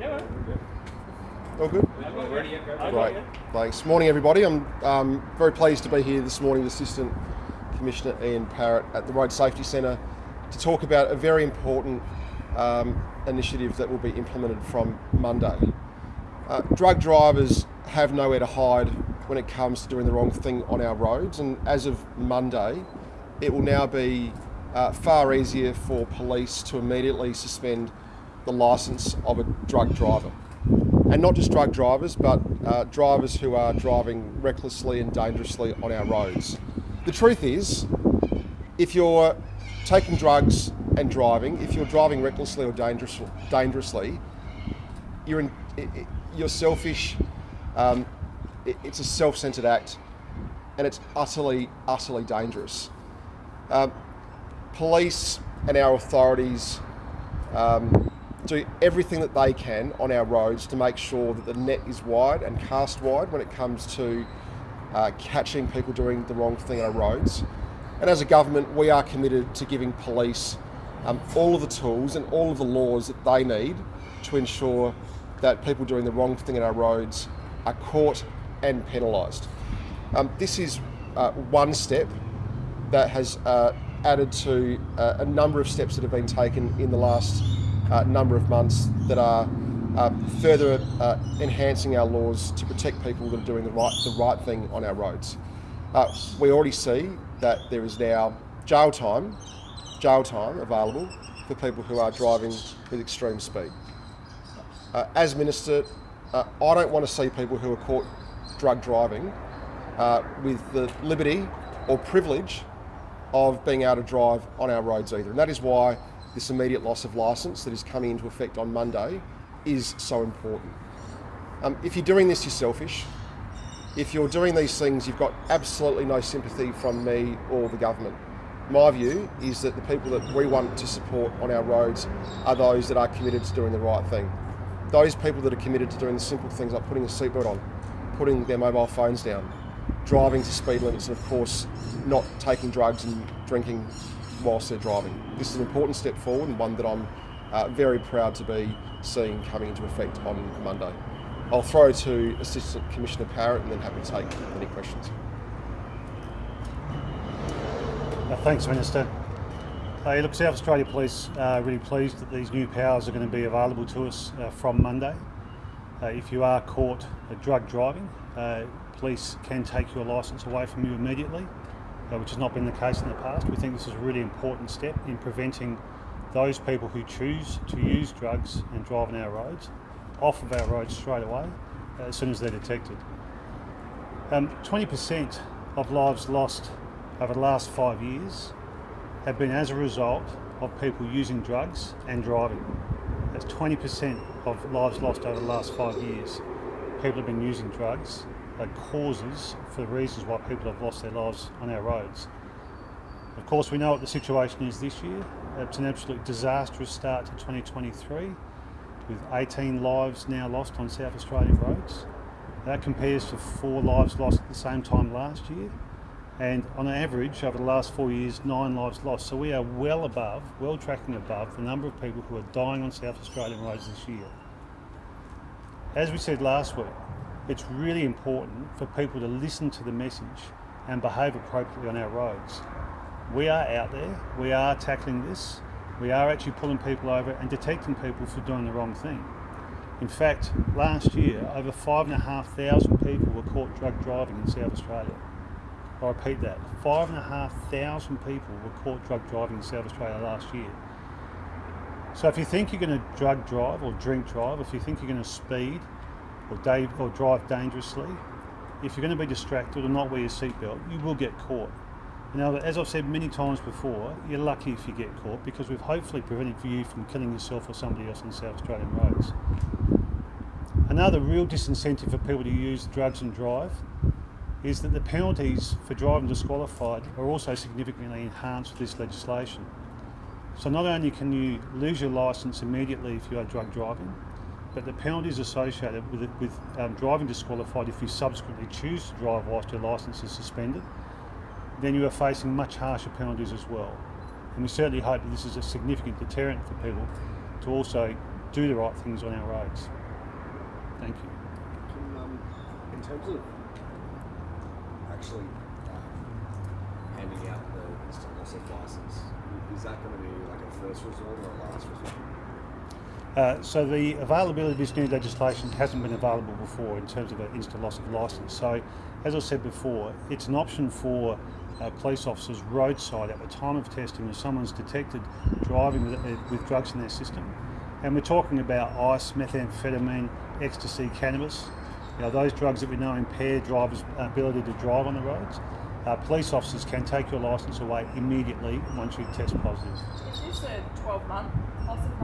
Yeah. All good? Great. Thanks. Morning, everybody. I'm um, very pleased to be here this morning with Assistant Commissioner Ian Parrott at the Road Safety Centre to talk about a very important um, initiative that will be implemented from Monday. Uh, drug drivers have nowhere to hide when it comes to doing the wrong thing on our roads, and as of Monday, it will now be uh, far easier for police to immediately suspend the licence of a drug driver. And not just drug drivers, but uh, drivers who are driving recklessly and dangerously on our roads. The truth is, if you're taking drugs and driving, if you're driving recklessly or dangerous, dangerously, you're, in, you're selfish, um, it's a self-centered act, and it's utterly, utterly dangerous. Um, police and our authorities um, do everything that they can on our roads to make sure that the net is wide and cast wide when it comes to uh, catching people doing the wrong thing on our roads. And as a government, we are committed to giving police um, all of the tools and all of the laws that they need to ensure that people doing the wrong thing on our roads are caught and penalised. Um, this is uh, one step that has uh, added to uh, a number of steps that have been taken in the last uh, number of months that are uh, further uh, enhancing our laws to protect people that are doing the right, the right thing on our roads. Uh, we already see that there is now jail time, jail time available for people who are driving with extreme speed. Uh, as Minister, I don't want to see people who are caught drug driving with the liberty or privilege of being able to drive on our roads either. And that is why this immediate loss of licence that is coming into effect on Monday is so important. Um, if you're doing this, you're selfish. If you're doing these things, you've got absolutely no sympathy from me or the government. My view is that the people that we want to support on our roads are those that are committed to doing the right thing. Those people that are committed to doing the simple things like putting a seatbelt on, putting their mobile phones down, driving to speed limits, and of course, not taking drugs and drinking whilst they're driving. This is an important step forward and one that I'm uh, very proud to be seeing coming into effect on Monday. I'll throw to Assistant Commissioner Parrott and then happy to take any questions. Uh, thanks, Minister. Uh, look, South Australia Police are really pleased that these new powers are going to be available to us uh, from Monday. Uh, if you are caught drug driving, uh, police can take your licence away from you immediately uh, which has not been the case in the past. We think this is a really important step in preventing those people who choose to use drugs and drive on our roads off of our roads straight away uh, as soon as they're detected. 20% um, of lives lost over the last five years have been as a result of people using drugs and driving. That's 20% of lives lost over the last five years. People have been using drugs causes for the reasons why people have lost their lives on our roads. Of course, we know what the situation is this year. It's an absolute disastrous start to 2023 with 18 lives now lost on South Australian roads. That compares to four lives lost at the same time last year. And on average, over the last four years, nine lives lost. So we are well above, well tracking above the number of people who are dying on South Australian roads this year. As we said last week, it's really important for people to listen to the message and behave appropriately on our roads. We are out there, we are tackling this, we are actually pulling people over and detecting people for doing the wrong thing. In fact, last year, over 5,500 people were caught drug driving in South Australia. I repeat that, 5,500 people were caught drug driving in South Australia last year. So if you think you're going to drug drive or drink drive, if you think you're going to speed, or, or drive dangerously, if you're going to be distracted or not wear your seatbelt, you will get caught. Now, as I've said many times before, you're lucky if you get caught because we've hopefully prevented you from killing yourself or somebody else on South Australian roads. Another real disincentive for people to use drugs and drive is that the penalties for driving disqualified are also significantly enhanced with this legislation. So not only can you lose your licence immediately if you are drug driving, but the penalties associated with, it, with um, driving disqualified if you subsequently choose to drive whilst your licence is suspended, then you are facing much harsher penalties as well. And we certainly hope that this is a significant deterrent for people to also do the right things on our roads. Thank you. Um, in terms of actually um, handing out the instant loss of license, is that going to be like a first resort or a last resort? Uh, so the availability of this new legislation hasn't been available before in terms of an instant loss of licence. So, as I said before, it's an option for uh, police officers roadside at the time of testing if someone's detected driving with, uh, with drugs in their system. And we're talking about ice, methamphetamine, ecstasy, cannabis. You know, those drugs that we know impair drivers' ability to drive on the roads. Uh, police officers can take your licence away immediately once you test positive. Is this a 12 month loss of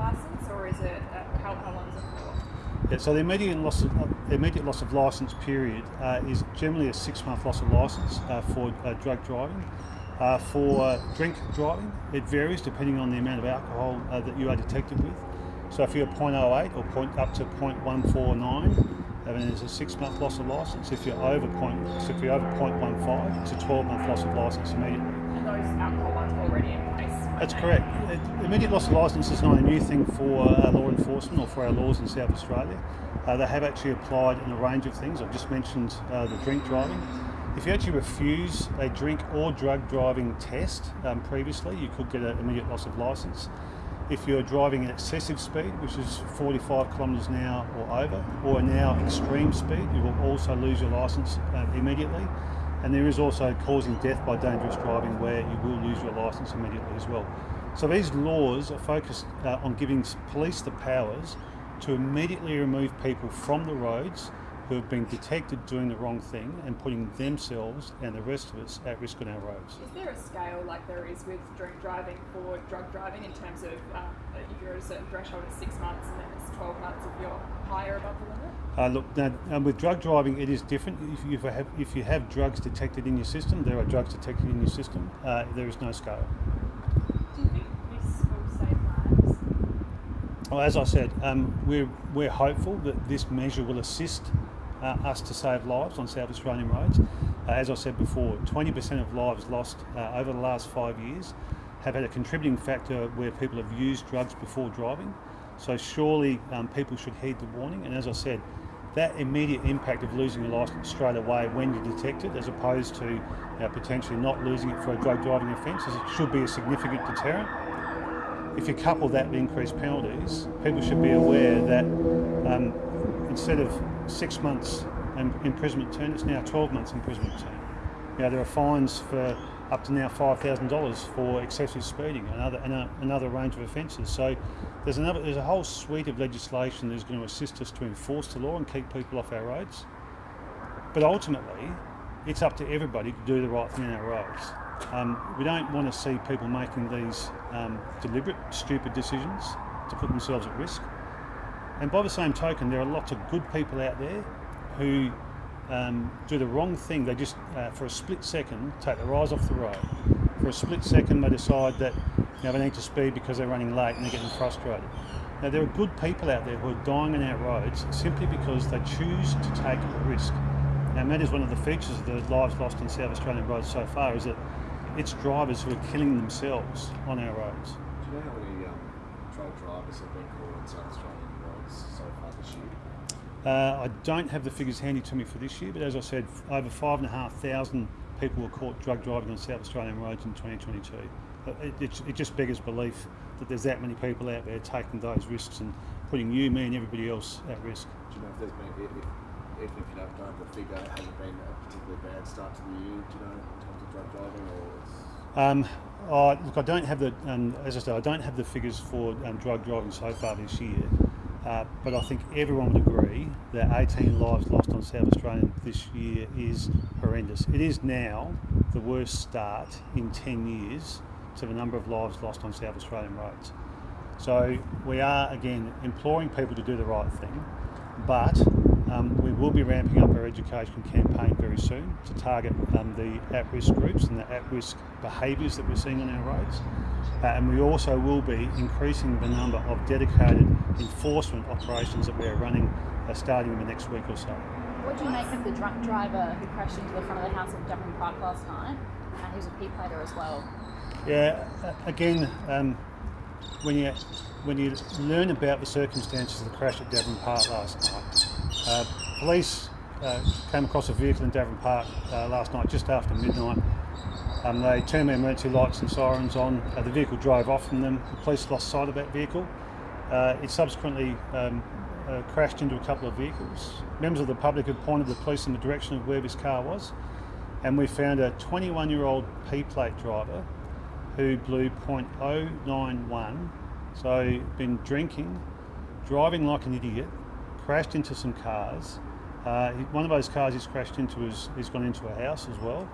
license or is it, uh, how, how long is it for? Yeah, so the immediate loss of immediate loss of license period uh, is generally a six month loss of license uh, for uh, drug driving. Uh, for uh, drink driving, it varies depending on the amount of alcohol uh, that you are detected with. So if you're 0.08 or point up to 0.149, then it's a six month loss of license. If you're over point, so if you're over 0.15, it's a 12 month loss of license immediately. And those alcohol ones already? That's correct. Immediate loss of licence is not a new thing for uh, law enforcement or for our laws in South Australia. Uh, they have actually applied in a range of things. I've just mentioned uh, the drink driving. If you actually refuse a drink or drug driving test um, previously, you could get an immediate loss of licence. If you're driving at excessive speed, which is 45 kilometres an hour or over, or now extreme speed, you will also lose your licence uh, immediately. And there is also causing death by dangerous driving where you will lose your licence immediately as well. So these laws are focused uh, on giving police the powers to immediately remove people from the roads who have been detected doing the wrong thing and putting themselves and the rest of us at risk on our roads. Is there a scale like there is with drink driving for drug driving in terms of um, if you're at a certain threshold it's six months and then it's 12 months if you're higher above the limit? Uh, look, now, um, with drug driving, it is different. If you have, if you have drugs detected in your system, there are drugs detected in your system. Uh, there is no scale. Do you think this will save lives? Well, as I said, um, we're, we're hopeful that this measure will assist uh, us to save lives on South Australian roads. Uh, as I said before, 20% of lives lost uh, over the last five years have had a contributing factor where people have used drugs before driving. So surely um, people should heed the warning. And as I said, that immediate impact of losing your licence straight away when you detect it, as opposed to know, potentially not losing it for a drug driving offence, should be a significant deterrent if you couple that with increased penalties, people should be aware that um, instead of six months im- imprisonment term, it's now 12 months imprisonment term. Know, there are fines for up to now $5,000 for excessive speeding and other, and a, another range of offences. So there's, another, there's a whole suite of legislation that's going to assist us to enforce the law and keep people off our roads. But ultimately, it's up to everybody to do the right thing on our roads. Um, we don't want to see people making these um, deliberate, stupid decisions to put themselves at risk. And by the same token, there are lots of good people out there who um, do the wrong thing. They just, uh, for a split second, take their eyes off the road. For a split second, they decide that you know, they need to speed because they're running late and they're getting frustrated. Now, there are good people out there who are dying on our roads simply because they choose to take a risk. And that is one of the features of the lives lost on South Australian roads so far, is that it's drivers who are killing themselves on our roads. Do you know how many um, drivers have been caught on South Australian roads so far this year? Uh, I don't have the figures handy to me for this year, but as I said, over five and a half thousand people were caught drug driving on South Australian roads in 2022. Uh, It, it, it just beggars belief that there's that many people out there taking those risks and putting you, me, and everybody else at risk. Do you know if there's been, if, if, even if you don't know the figure, has it been a particularly bad start to the year, do you know, in terms of drug driving, or it's... Um, oh, look, I don't have the, um, as I said, I don't have the figures for um, drug driving so far this year. Uh, but I think everyone would agree that 18 lives lost on South Australian this year is horrendous. It is now the worst start in 10 years to the number of lives lost on South Australian roads. So we are again imploring people to do the right thing, but um, we will be ramping up our education campaign very soon to target um, the at-risk groups and the at-risk behaviours that we're seeing on our roads. Uh, and we also will be increasing the number of dedicated enforcement operations that we are running uh, starting in the next week or so. What do you make of the drunk driver who crashed into the front of the house at Devon Park last night? And he was a P plater as well. Yeah, again, um, when you when you learn about the circumstances of the crash at Devon Park last night, uh, police uh, came across a vehicle in Devon Park uh, last night just after midnight. Um, they turned their emergency lights and sirens on. Uh, the vehicle drove off from them. The police lost sight of that vehicle. Uh, it subsequently um, uh, crashed into a couple of vehicles. Members of the public had pointed the police in the direction of where this car was, and we found a 21 year old P plate driver who blew .091, so been drinking, driving like an idiot, crashed into some cars. Uh, one of those cars he's crashed into has, has gone into a house as well,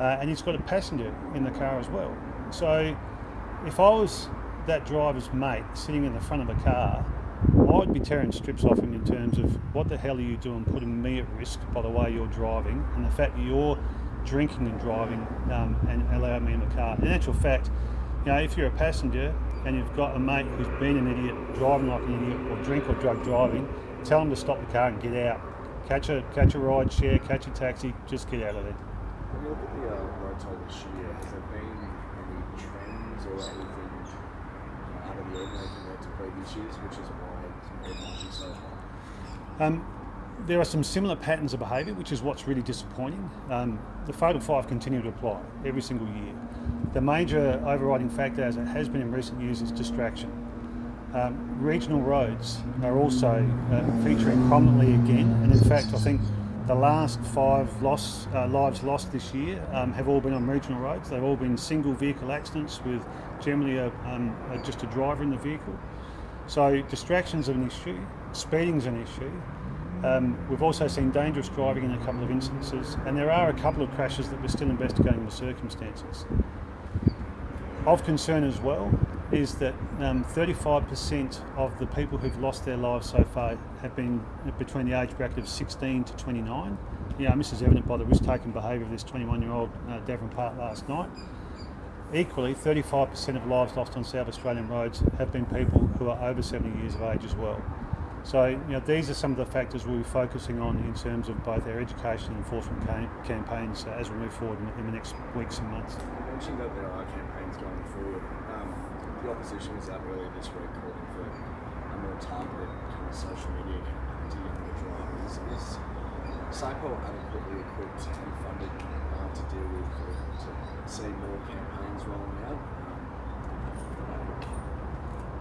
uh, and he's got a passenger in the car as well. So if I was that driver's mate sitting in the front of a car, I'd be tearing strips off him in terms of what the hell are you doing putting me at risk by the way you're driving and the fact that you're drinking and driving um, and allowing me in the car. In actual fact, you know, if you're a passenger and you've got a mate who's been an idiot, driving like an idiot, or drink or drug driving, tell them to stop the car and get out. Catch a catch a ride share, catch a taxi, just get out of there. When you look at the uh, toll this year, has there been any trends or anything out of the ordinary compared to previous years, which is why it might be so high? Um, there are some similar patterns of behaviour, which is what's really disappointing. Um, the Fatal Five continue to apply every single year. The major overriding factor, as it has been in recent years, is distraction. Um, regional roads are also uh, featuring prominently again, and in fact, I think the last five loss, uh, lives lost this year um, have all been on regional roads. They've all been single vehicle accidents with generally a, um, a, just a driver in the vehicle. So distractions are an issue, speeding's an issue. Um, we've also seen dangerous driving in a couple of instances, and there are a couple of crashes that we're still investigating the circumstances. Of concern as well is that um, 35% of the people who've lost their lives so far have been between the age bracket of 16 to 29. Yeah, and this is evident by the risk-taking behaviour of this 21-year-old uh, Devon Park last night. Equally, 35% of lives lost on South Australian roads have been people who are over 70 years of age as well. So, you know, these are some of the factors we'll be focusing on in terms of both our education and enforcement cam- campaigns uh, as we move forward in, in the next weeks and months. You mentioned that there are campaigns going forward. Um, the opposition was out earlier this week calling for a more targeted kind of social media campaign to younger drivers. Is SAPOL adequately equipped and funded uh, to deal with or to see more campaigns rolling out? Um,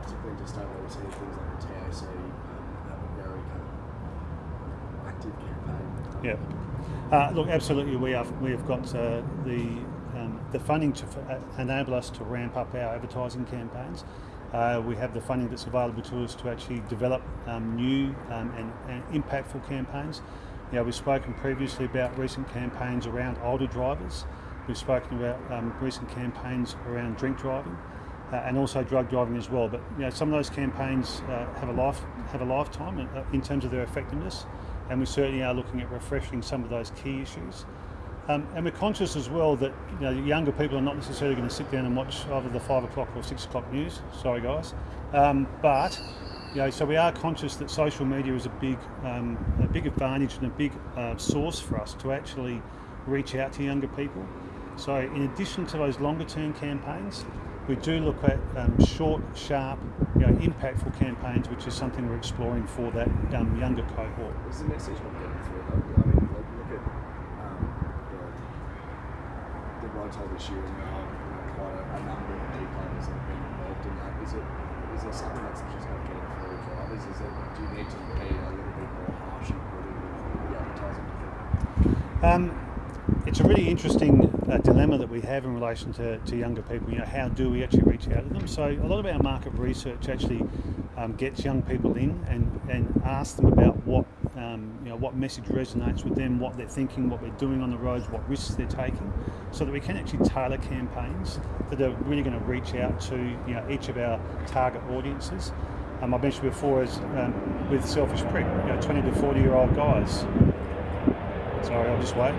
particularly just over we see things like the TAC um, have a very kind of active campaign. Yeah. Uh, look, absolutely, we have we have got uh, the um, the funding to uh, enable us to ramp up our advertising campaigns. Uh, we have the funding that's available to us to actually develop um, new um, and, and impactful campaigns. You know, we've spoken previously about recent campaigns around older drivers. We've spoken about um, recent campaigns around drink driving. Uh, and also drug driving as well. But you know, some of those campaigns uh, have a life have a lifetime in, uh, in terms of their effectiveness, and we certainly are looking at refreshing some of those key issues. Um, and we're conscious as well that you know, younger people are not necessarily going to sit down and watch either the five o'clock or six o'clock news. Sorry, guys. Um, but you know, so we are conscious that social media is a big, um, a big advantage and a big uh, source for us to actually reach out to younger people. So in addition to those longer term campaigns, we do look at um, short, sharp, you know, impactful campaigns, which is something we're exploring for that um, younger cohort. Is the message not getting through? I mean, like, look at um, the, the this year, are you know, quite a, a number of key players that have been involved in that. Is it is there something that's just not getting through to drivers? Is it do you need to be a little bit more harsh and brutal with the advertising? Um, it's a really interesting uh, dilemma that we have in relation to, to younger people. You know, how do we actually reach out to them? So a lot of our market research actually um, gets young people in and, and asks them about what um, you know what message resonates with them, what they're thinking, what they're doing on the roads, what risks they're taking, so that we can actually tailor campaigns that are really going to reach out to you know each of our target audiences. Um, I mentioned before as um, with Selfish Prick, you know, 20 to 40 year old guys. Sorry, I'll just wait.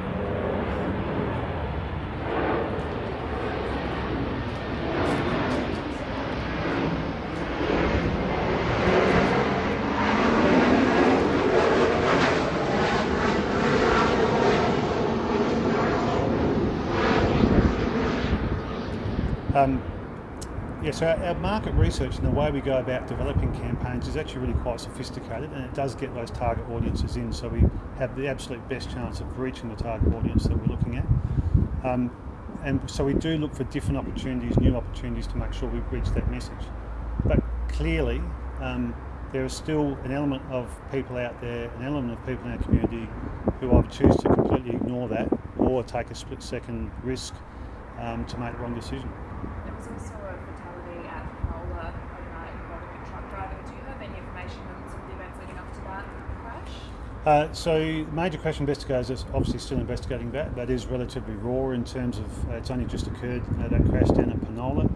Um, you Yeah, so our, market research and the way we go about developing campaigns is actually really quite sophisticated and it does get those target audiences in so we have the absolute best chance of reaching the target audience that we're looking at. Um, and so we do look for different opportunities, new opportunities to make sure we reach that message. But clearly, um, there is still an element of people out there, an element of people in our community who either choose to completely ignore that or take a split second risk um, to make the wrong decision. There was also a fatality at Penola overnight involving a truck driver. Do you have any information on some of the events leading up to that crash? Uh, so major crash investigators are obviously still investigating that. That is relatively raw in terms of uh, it's only just occurred uh, that crash down at Penola.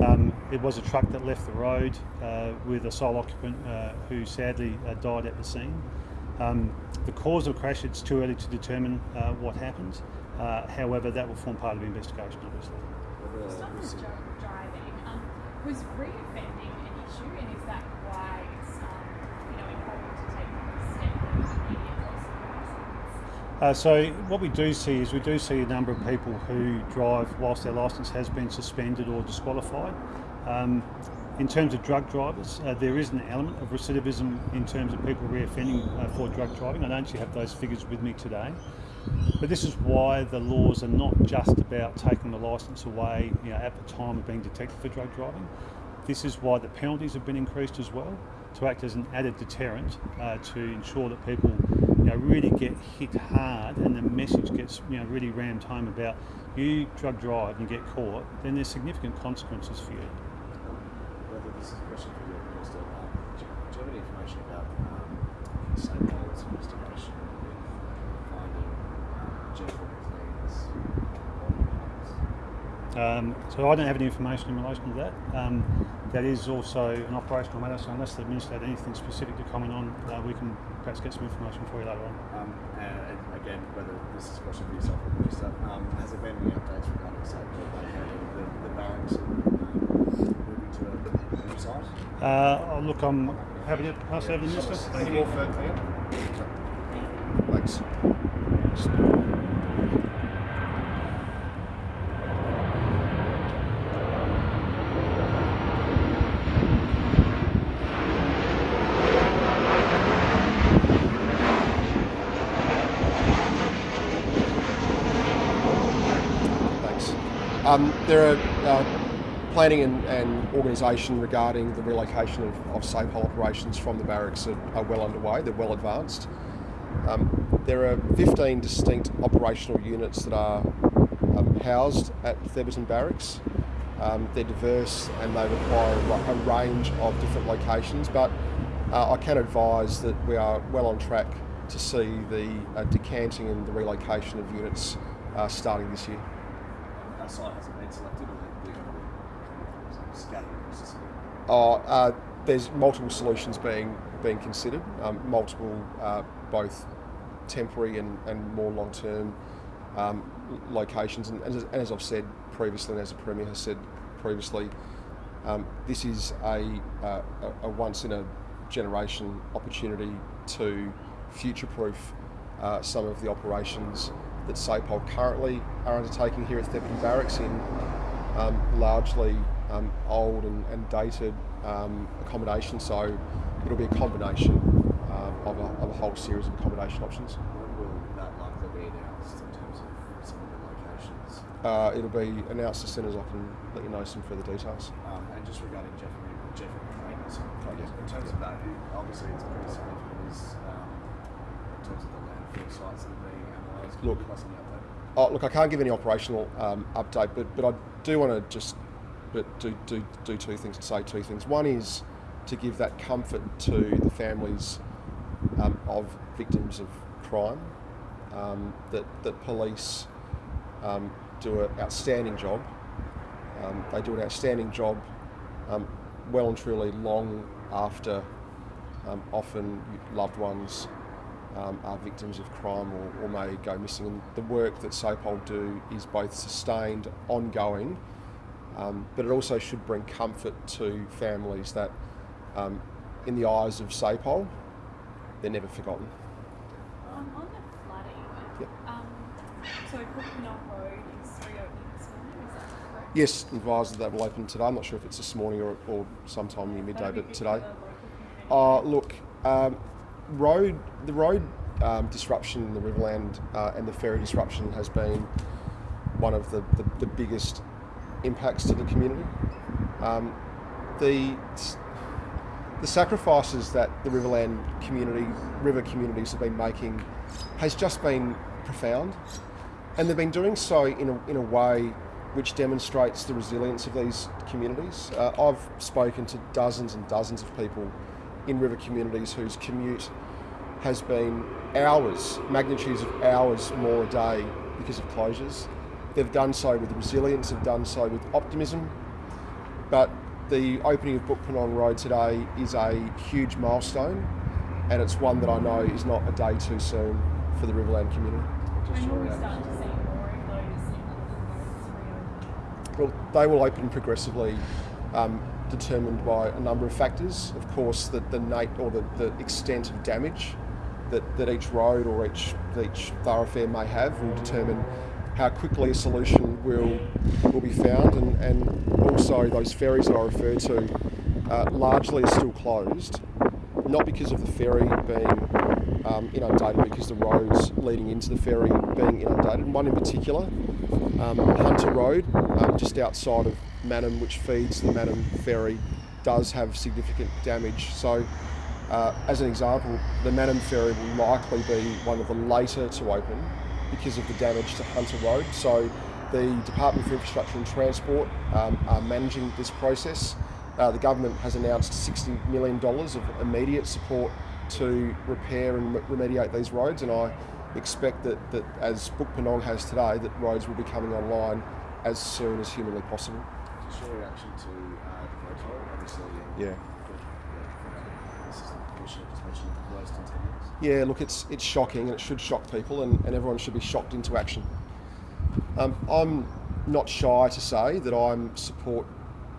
Um, it was a truck that left the road uh, with a sole occupant uh, who sadly uh, died at the scene. Um, the cause of the crash, it's too early to determine what happened. However, that will form part of the investigation, obviously. Stop driving. Um, was reoffending an issue, and is that why it's um, you know important to take the step of immediate loss of license? Uh, so what we do see is we do see a number of people who drive whilst their licence has been suspended or disqualified. Um, in terms of drug drivers, uh, there is an element of recidivism in terms of people reoffending uh, for drug driving. I don't actually have those figures with me today. But this is why the laws are not just about taking the licence away you know, at the time of being detected for drug driving. This is why the penalties have been increased as well to act as an added deterrent uh, to ensure that people really get hit hard and the message gets you know, really rammed home about you drug drive and get caught, then there's significant consequences for you. whether this is a question for you, Minister, um, do, do you have any information about um, SAPOL's investigation with finding um, Jeff Um, so I don't have any information in relation to that. Um, that is also an operational matter, so unless the Minister had anything specific to comment on, uh, we can perhaps get some information for you later on. Um, and again, whether this is a question for yourself or the Minister, um, has there been any updates regarding SAPOL the, the barracks and um, moving to a new site? Uh, oh, look, I'm happy to pass over to the Minister. Thank you. Thanks. Thanks. Um, there are uh, planning and, and organisation regarding the relocation of, of SAPOL operations from the barracks are, are well underway. They're well advanced. Um, there are 15 distinct operational units that are um, housed at Thebarton Barracks. Um, they're diverse and they require a, a range of different locations, but uh, I can advise that we are well on track to see the uh, decanting and the relocation of units uh, starting this year. Our site hasn't been selected, or they're going to be scattered across the city? Uh, uh, there's multiple solutions being being considered, um, multiple uh, both temporary and, and more long term um, locations. And, as, and as I've said previously, and as the Premier has said previously, um, this is a, uh, a, a once in a generation opportunity to future proof uh, some of the operations that SAPOL currently are undertaking here at Thebarton Barracks in um, largely um, old and, and dated um, accommodation. So it'll be a combination um, of, a, of a whole series of accommodation options. When will that likely be announced in terms of some of the locations? Uh, it'll be announced as soon as I can let you know some further details. Um, and just regarding Jeff Jeff in terms of that, obviously it's pretty significant um, in terms of the landfill sites that are being Look. Oh, look, I can't give any operational um, update, but, but I do want to just but do, do, do two things say two things. One is to give that comfort to the families um, of victims of crime, um, that, that police um, do an outstanding job. Um, they do an outstanding job um, well and truly long after often loved ones um, are victims of crime or, or may go missing. And the work that SAPOL do is both sustained, ongoing, um, but it also should bring comfort to families that, um, in the eyes of SAPOL, they're never forgotten. Um, on the flooding, Yep. um, so Road is reopening this morning, is that correct? Yes, advised that will open today. I'm not sure if it's this morning or, or sometime near midday, but today. Uh, look, um, road the road um, disruption in the Riverland uh, and the ferry disruption has been one of the, the, the biggest impacts to the community. Um, the the sacrifices that the Riverland community, river communities have been making, has just been profound, and they've been doing so in a, in a way which demonstrates the resilience of these communities. Uh, I've spoken to dozens and dozens of people in river communities whose commute has been hours, magnitudes of hours more a day because of closures. They've done so with resilience, they've done so with optimism, but the opening of Bookpurnong Road today is a huge milestone and it's one that I know is not a day too soon for the Riverland community. When will we start to see more of those roads reopen? Well, they will open progressively, um, determined by a number of factors. Of course, the, the nat- or the, the extent of damage that, that each road or each each thoroughfare may have will determine how quickly a solution will will be found, and, and also those ferries that I referred to uh, largely are still closed, not because of the ferry being um, inundated, because the roads leading into the ferry being inundated. One in particular, um, Hunter Road, um, just outside of Mannum, which feeds the Mannum ferry, does have significant damage. So, uh, as an example, the Mannum ferry will likely be one of the later to open because of the damage to Hunter Road. So, the Department for Infrastructure and Transport um, are managing this process. Uh, the government has announced $60 million of immediate support to repair and remediate these roads, and I expect that, that as Bookpurnong has today, that roads will be coming online as soon as humanly possible. Your reaction to uh, the protocol, obviously. Yeah. the Assistant Commissioner just the worst in 10 years. Yeah, look, it's it's shocking and it should shock people, and, and everyone should be shocked into action. Um, I'm not shy to say that I'm support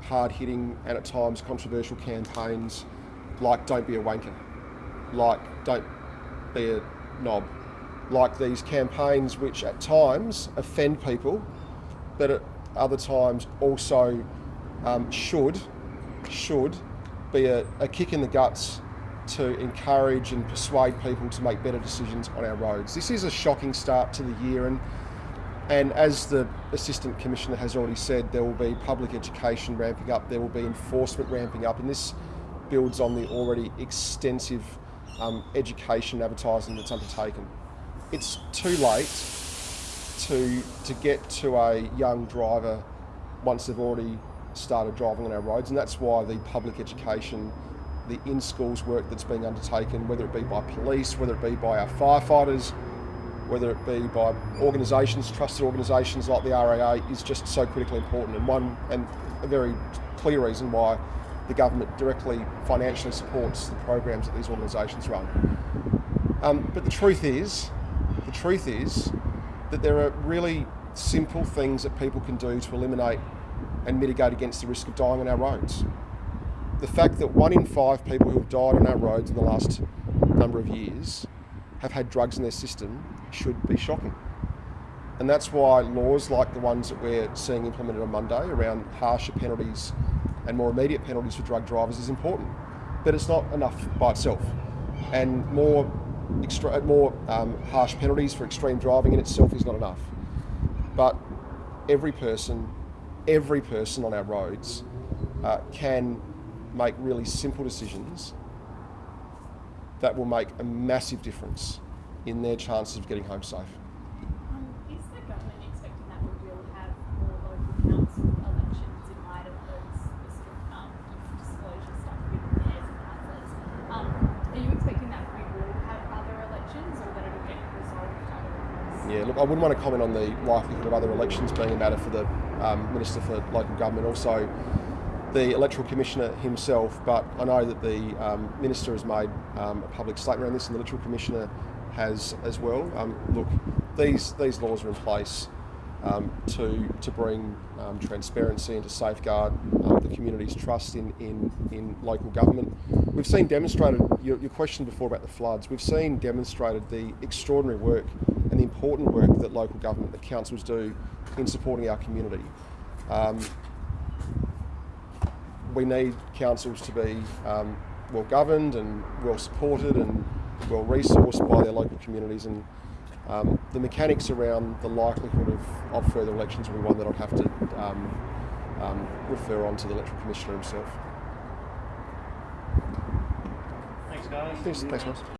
hard hitting and at times controversial campaigns like "Don't be a wanker," like "Don't be a knob," like these campaigns which at times offend people, but at other times also um, should should be a, a kick in the guts to encourage and persuade people to make better decisions on our roads. This is a shocking start to the year, and and as the Assistant Commissioner has already said, there will be public education ramping up, there will be enforcement ramping up, and this builds on the already extensive um, education advertising that's undertaken. It's too late to to get to a young driver once they've already started driving on our roads, and that's why the public education, the in schools work that's being undertaken, whether it be by police, whether it be by our firefighters, whether it be by organisations, trusted organisations like the RAA, is just so critically important, and one and a very clear reason why the government directly financially supports the programs that these organisations run. Um, but the truth is, the truth is that there are really simple things that people can do to eliminate and mitigate against the risk of dying on our roads. The fact that one in five people who have died on our roads in the last number of years have had drugs in their system should be shocking. And that's why laws like the ones that we're seeing implemented on Monday around harsher penalties and more immediate penalties for drug drivers is important. But it's not enough by itself. And more, extra, more um, harsh penalties for extreme driving in itself is not enough. But every person, every person on our roads uh, can make really simple decisions that will make a massive difference in their chances of getting home safe. Um, is the government expecting that we will have more local council elections in light of those strict um, disclosure stuff with mayors and councillors? Um, are you expecting that we will have other elections or that it'll get resolved otherwise? Yeah, look, I wouldn't want to comment on the likelihood of other elections being a matter for the um, Minister for Local Government, also the Electoral Commissioner himself, but I know that the um, Minister has made um, a public statement around this and the Electoral Commissioner has as well. Um, look, these, these laws are in place um, to, to bring um, transparency and to safeguard um, the community's trust in, in, in local government. We've seen demonstrated, your, your question before about the floods, we've seen demonstrated the extraordinary work and the important work that local government, the councils do in supporting our community. Um, we need councils to be um, well governed and well supported and well resourced by their local communities and um, the mechanics around the likelihood of, of further elections will be one that I'd have to um, um, refer on to the electoral commissioner himself. Thanks, guys. Thanks, thanks, Ross.